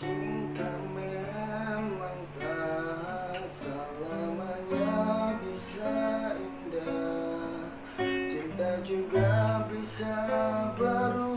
Cinta memang tak selamanya bisa indah Cinta juga bisa baru.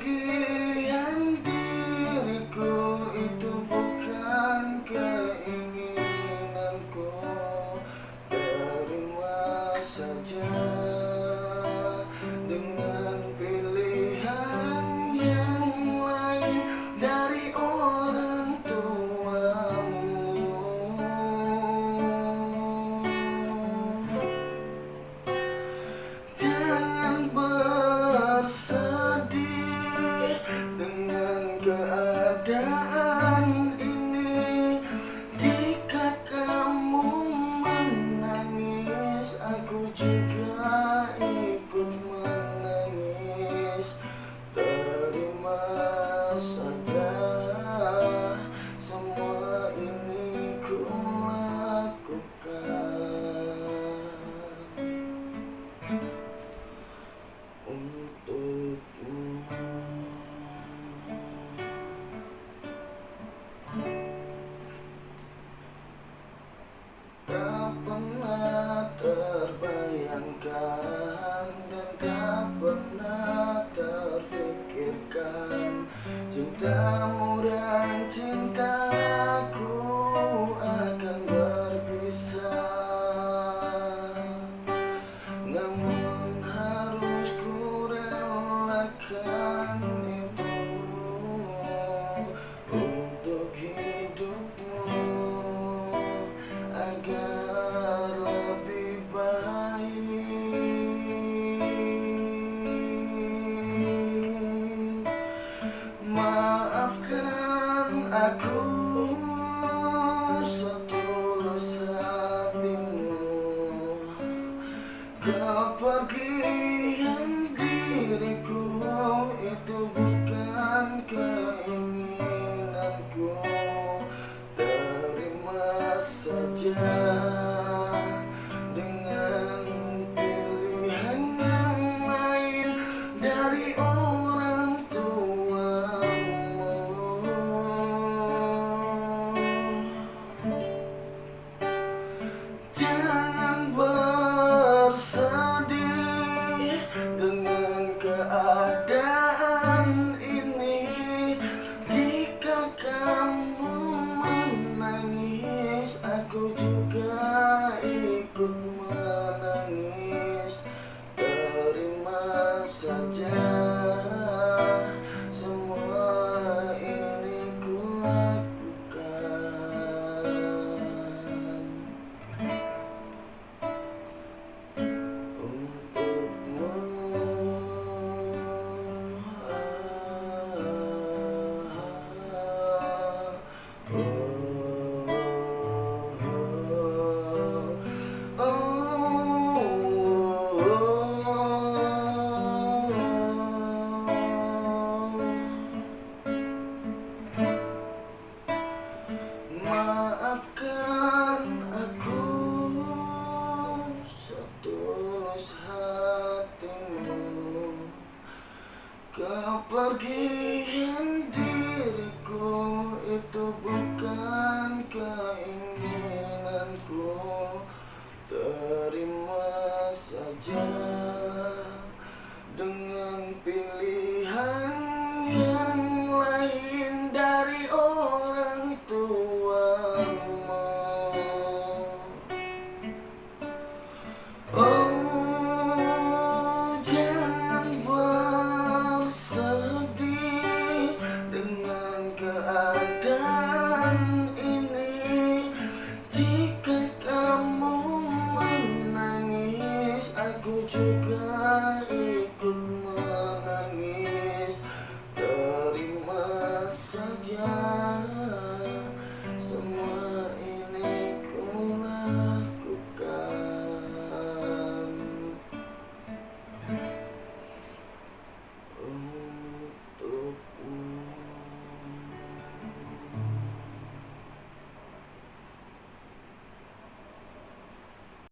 kepergian diriku semua ini ku untukmu. Tak pernah terbayangkan Bagian diriku itu bukan keinginanku. Terima saja. subject Kau pergi diriku itu bukan keinginanku. Terima saja dengan